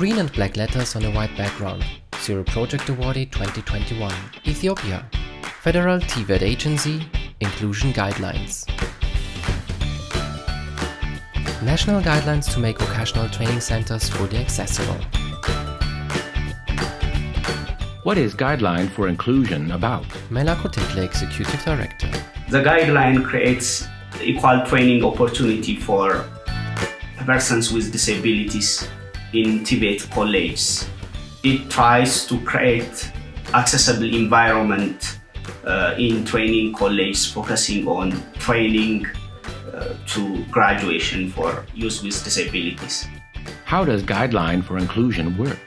Green and black letters on a white background. Zero Project Awardee 2021. Ethiopia. Federal TVET Agency. Inclusion Guidelines. National Guidelines to make vocational training centers fully accessible. What is Guideline for Inclusion about? Melako Tekle, Executive Director. The guideline creates equal training opportunity for persons with disabilities in TVET colleges. It tries to create accessible environment uh, in training colleges focusing on training uh, to graduation for youth with disabilities. How does Guideline for Inclusion work?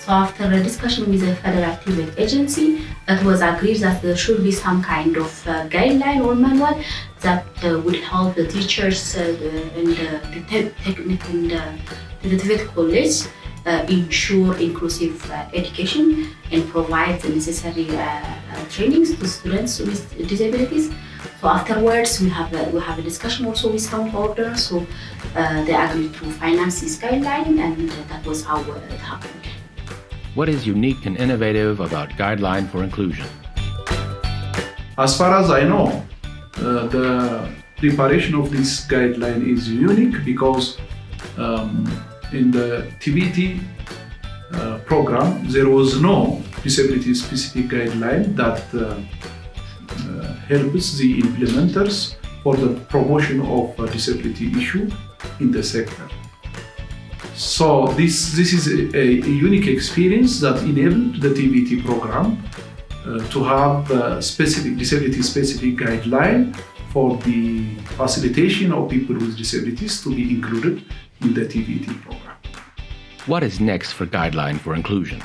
So after a discussion with the Federal TVET Agency, it was agreed that there should be some kind of guideline or manual that would help the teachers in the, the te- technique in the, the college ensure inclusive education and provide the necessary trainings to students with disabilities. So afterwards, we have a, we have a discussion also with town order. So uh, they agreed to finance this guideline, and that was how it happened. What is unique and innovative about Guideline for Inclusion? As far as I know, uh, the preparation of this guideline is unique because um, in the TVET uh, program there was no disability specific guideline that uh, uh, helps the implementers for the promotion of disability issue in the sector. So this, this is a, a unique experience that enabled the TVET program uh, to have a specific disability specific guideline for the facilitation of people with disabilities to be included in the TVET program. What is next for Guideline for Inclusion?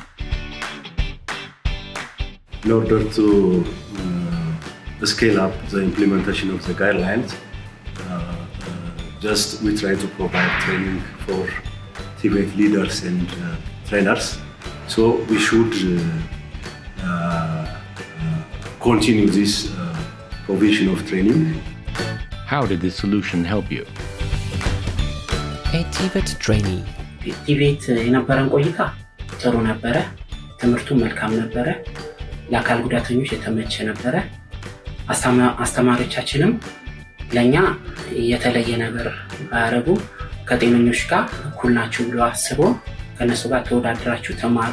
in order to uh, scale up the implementation of the guidelines, uh, uh, just we try to provide training for Tibet leaders and uh, trainers. So we should uh, uh, uh, continue this uh, provision of training. How did this solution help you? A TVET trainee. ቲቤት የነበረን ቆይታ ጥሩ ነበረ። ትምህርቱ መልካም ነበረ። ለአካል ጉዳተኞች የተመቸ ነበረ። አስተማ- አስተማሪዎቻችንም ለእኛ የተለየ ነገር ባያደረጉ ከጤነኞች ጋር እኩል ናችሁ ብሎ አስቦ ከእነሱ ጋር ተወዳድራችሁ ተማሩ።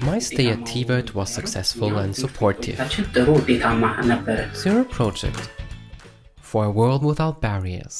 My stay at TVET was successful and supportive. ታችን ጥሩ ውጤታማ ነበረ። Zero Project. For a world without barriers.